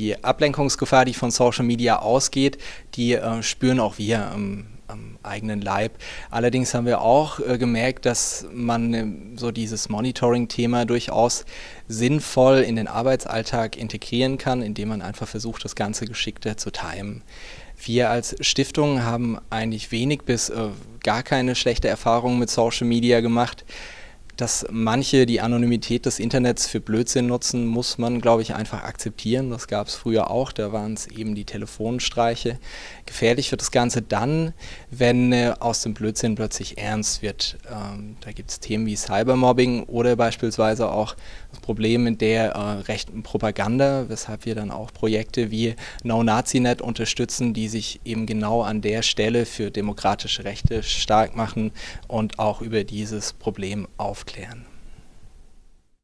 die Ablenkungsgefahr, die von Social Media ausgeht, die äh, spüren auch wir ähm, am eigenen Leib. Allerdings haben wir auch äh, gemerkt, dass man äh, so dieses Monitoring-Thema durchaus sinnvoll in den Arbeitsalltag integrieren kann, indem man einfach versucht, das Ganze geschickter zu timen. Wir als Stiftung haben eigentlich wenig bis äh, gar keine schlechte Erfahrungen mit Social Media gemacht dass manche die Anonymität des Internets für Blödsinn nutzen, muss man, glaube ich, einfach akzeptieren. Das gab es früher auch, da waren es eben die Telefonstreiche. Gefährlich wird das Ganze dann, wenn äh, aus dem Blödsinn plötzlich ernst wird. Ähm, da gibt es Themen wie Cybermobbing oder beispielsweise auch Problem in der äh, rechten Propaganda, weshalb wir dann auch Projekte wie No-Nazi-Net unterstützen, die sich eben genau an der Stelle für demokratische Rechte stark machen und auch über dieses Problem aufklären.